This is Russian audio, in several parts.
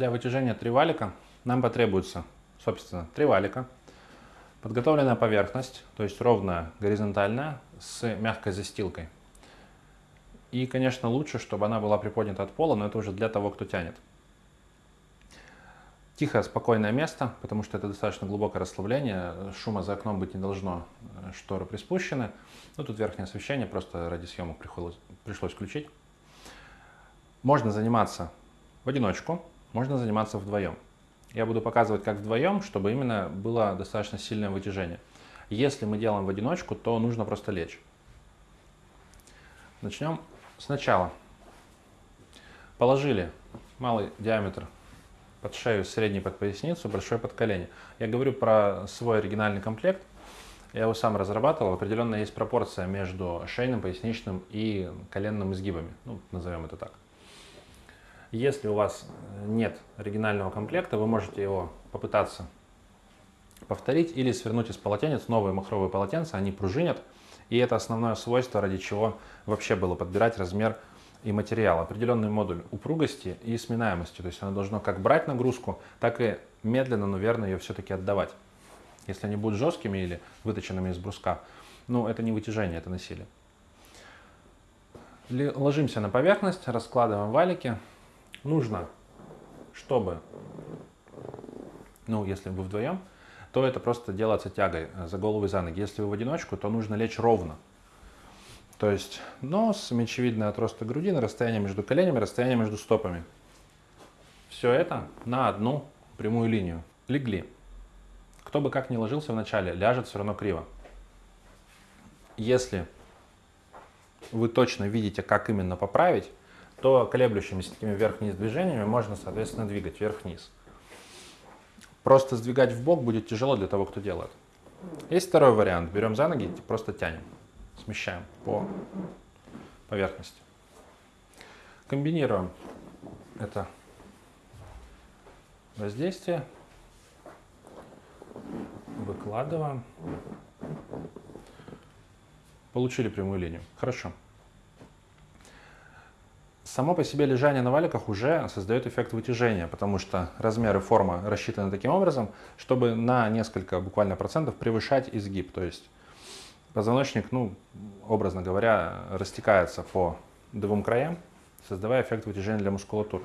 Для вытяжения три валика нам потребуется, собственно, три валика, подготовленная поверхность, то есть ровная, горизонтальная, с мягкой застилкой. И, конечно, лучше, чтобы она была приподнята от пола, но это уже для того, кто тянет. Тихое, спокойное место, потому что это достаточно глубокое расслабление, шума за окном быть не должно, шторы приспущены. Ну, тут верхнее освещение, просто ради съемок пришлось, включить. Можно заниматься в одиночку, можно заниматься вдвоем. Я буду показывать как вдвоем, чтобы именно было достаточно сильное вытяжение. Если мы делаем в одиночку, то нужно просто лечь. Начнем сначала. Положили малый диаметр под шею, средний под поясницу, большой под колени. Я говорю про свой оригинальный комплект. Я его сам разрабатывал. Определенно есть пропорция между шейным, поясничным и коленным изгибами. Ну, назовем это так. Если у вас нет оригинального комплекта, вы можете его попытаться повторить или свернуть из полотенец новые махровые полотенца, они пружинят. И это основное свойство, ради чего вообще было подбирать размер и материал. Определенный модуль упругости и сминаемости. То есть оно должно как брать нагрузку, так и медленно, но верно ее все-таки отдавать. Если они будут жесткими или выточенными из бруска, ну это не вытяжение, это насилие. Ложимся на поверхность, раскладываем валики. Нужно, чтобы, ну если вы вдвоем, то это просто делается тягой за голову и за ноги. Если вы в одиночку, то нужно лечь ровно. То есть нос, мечевидный отросток грудины, расстояние между коленями, расстояние между стопами. Все это на одну прямую линию. Легли. Кто бы как ни ложился вначале, ляжет все равно криво. Если вы точно видите, как именно поправить, то колеблющимися такими вверх-вниз движениями можно, соответственно, двигать вверх-вниз. Просто сдвигать в бок будет тяжело для того, кто делает. Есть второй вариант. Берем за ноги, просто тянем, смещаем по поверхности. Комбинируем это воздействие, выкладываем. Получили прямую линию. Хорошо. Само по себе лежание на валиках уже создает эффект вытяжения, потому что размер и форма рассчитаны таким образом, чтобы на несколько буквально процентов превышать изгиб. То есть позвоночник, ну, образно говоря, растекается по двум краям, создавая эффект вытяжения для мускулатуры.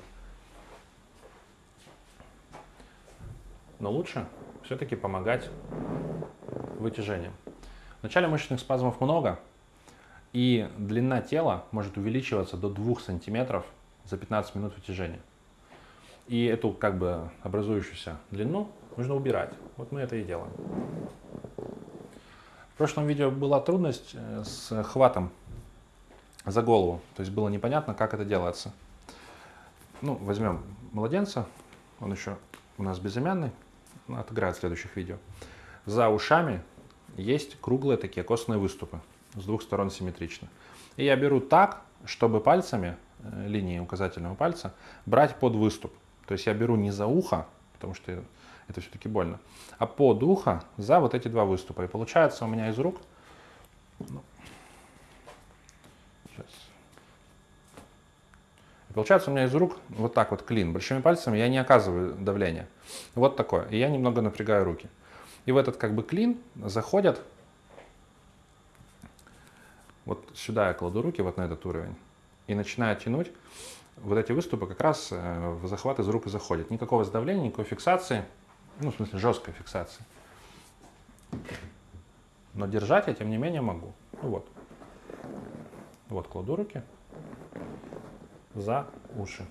Но лучше все-таки помогать вытяжением. В начале мышечных спазмов много, и длина тела может увеличиваться до 2 сантиметров за 15 минут вытяжения. И эту как бы образующуюся длину нужно убирать. Вот мы это и делаем. В прошлом видео была трудность э, с хватом за голову. То есть было непонятно, как это делается. Ну, возьмем младенца. Он еще у нас безымянный. Отыграет в следующих видео. За ушами есть круглые такие костные выступы с двух сторон симметрично. И я беру так, чтобы пальцами, э, линии указательного пальца, брать под выступ. То есть я беру не за ухо, потому что это все-таки больно, а под ухо за вот эти два выступа. И получается у меня из рук... Ну, сейчас. И получается у меня из рук вот так вот клин. Большими пальцами я не оказываю давления. Вот такое. И я немного напрягаю руки. И в этот как бы клин заходят вот сюда я кладу руки, вот на этот уровень, и начинаю тянуть. Вот эти выступы как раз э, в захват из рук и заходят. Никакого сдавления, никакой фиксации, ну, в смысле, жесткой фиксации. Но держать я, тем не менее, могу. Ну вот. Вот кладу руки за уши.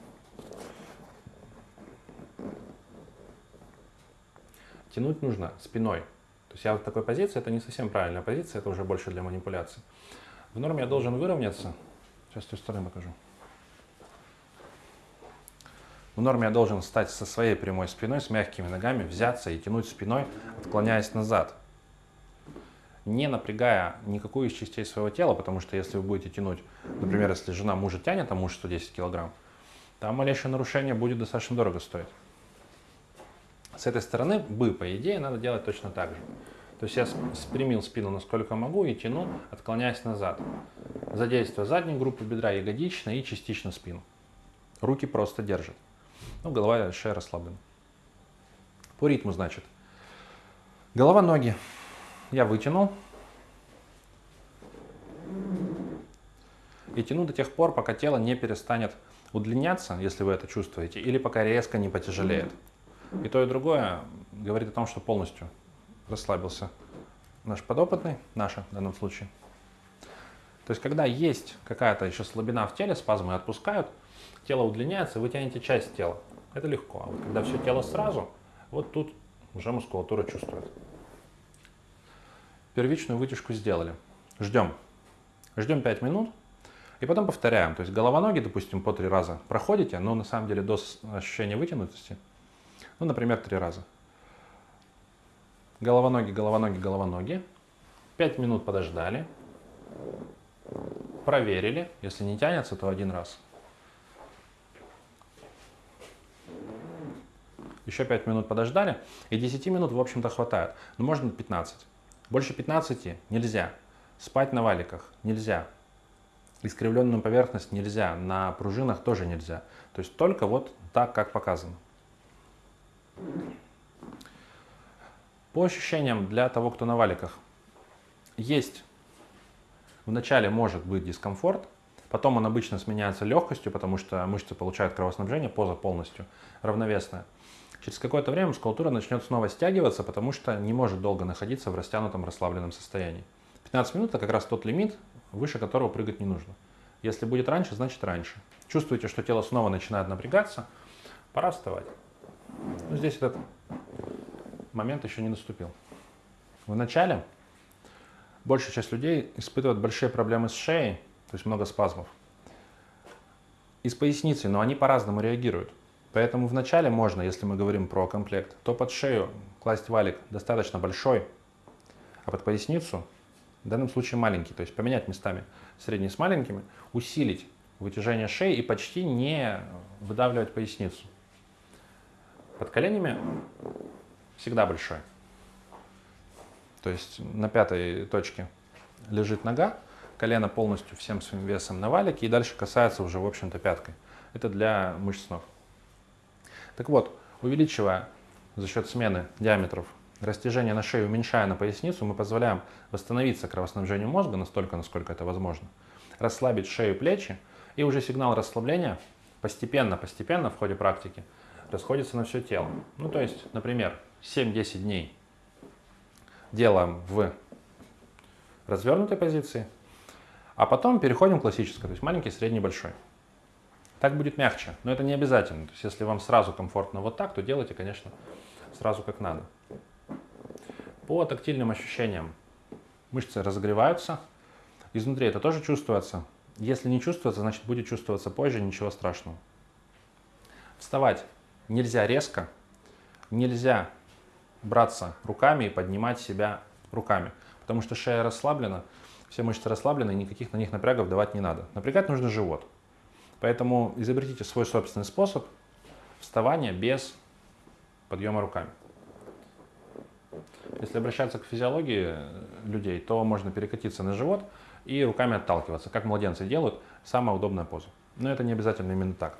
Тянуть нужно спиной. То есть я в такой позиции, это не совсем правильная позиция, это уже больше для манипуляции. В норме я должен выровняться. Сейчас с той стороны покажу. В норме я должен стать со своей прямой спиной, с мягкими ногами, взяться и тянуть спиной, отклоняясь назад. Не напрягая никакую из частей своего тела, потому что если вы будете тянуть, например, если жена мужа тянет, а муж 110 килограмм, там малейшее нарушение будет достаточно дорого стоить. С этой стороны бы, по идее, надо делать точно так же. То есть я спрямил спину насколько могу и тяну, отклоняясь назад. Задействуя заднюю группу бедра, ягодичной и частично спину. Руки просто держат. Ну, голова шея расслаблены. По ритму, значит. Голова, ноги. Я вытянул. И тяну до тех пор, пока тело не перестанет удлиняться, если вы это чувствуете, или пока резко не потяжелеет. И то, и другое говорит о том, что полностью расслабился наш подопытный, наша в данном случае. То есть, когда есть какая-то еще слабина в теле, спазмы отпускают, тело удлиняется, вы тянете часть тела. Это легко. А вот когда все тело сразу, вот тут уже мускулатура чувствует. Первичную вытяжку сделали. Ждем. Ждем 5 минут. И потом повторяем. То есть голова-ноги, допустим, по три раза проходите, но на самом деле до ощущения вытянутости, ну, например, три раза. Голова-ноги, голова-ноги, голова-ноги. Пять минут подождали. Проверили. Если не тянется, то один раз. Еще 5 минут подождали, и 10 минут, в общем-то, хватает. Но можно 15. Больше 15 нельзя. Спать на валиках нельзя. Искривленную поверхность нельзя. На пружинах тоже нельзя. То есть только вот так, как показано. По ощущениям для того, кто на валиках, есть вначале может быть дискомфорт, потом он обычно сменяется легкостью, потому что мышцы получают кровоснабжение, поза полностью равновесная. Через какое-то время мускулатура начнет снова стягиваться, потому что не может долго находиться в растянутом расслабленном состоянии. 15 минут это как раз тот лимит, выше которого прыгать не нужно. Если будет раньше, значит раньше. Чувствуете, что тело снова начинает напрягаться, пора вставать. Но здесь этот момент еще не наступил. В начале большая часть людей испытывает большие проблемы с шеей, то есть много спазмов, и с поясницей, но они по-разному реагируют. Поэтому вначале можно, если мы говорим про комплект, то под шею класть валик достаточно большой, а под поясницу в данном случае маленький. То есть поменять местами средний с маленькими, усилить вытяжение шеи и почти не выдавливать поясницу. Под коленями всегда большой. То есть на пятой точке лежит нога, колено полностью всем своим весом на валике и дальше касается уже, в общем-то, пяткой. Это для мышц ног. Так вот, увеличивая за счет смены диаметров растяжение на шею, уменьшая на поясницу, мы позволяем восстановиться кровоснабжению мозга настолько, насколько это возможно, расслабить шею, плечи, и уже сигнал расслабления постепенно-постепенно в ходе практики расходится на все тело. Ну, то есть, например, 7-10 дней делаем в развернутой позиции, а потом переходим к классической, то есть маленький, средний, большой. Так будет мягче, но это не обязательно. То есть если вам сразу комфортно вот так, то делайте, конечно, сразу как надо. По тактильным ощущениям мышцы разогреваются. Изнутри это тоже чувствуется. Если не чувствуется, значит будет чувствоваться позже, ничего страшного. Вставать нельзя резко, нельзя браться руками и поднимать себя руками, потому что шея расслаблена, все мышцы расслаблены, и никаких на них напрягов давать не надо. Напрягать нужно живот. Поэтому изобретите свой собственный способ вставания без подъема руками. Если обращаться к физиологии людей, то можно перекатиться на живот и руками отталкиваться, как младенцы делают, самая удобная поза. Но это не обязательно именно так.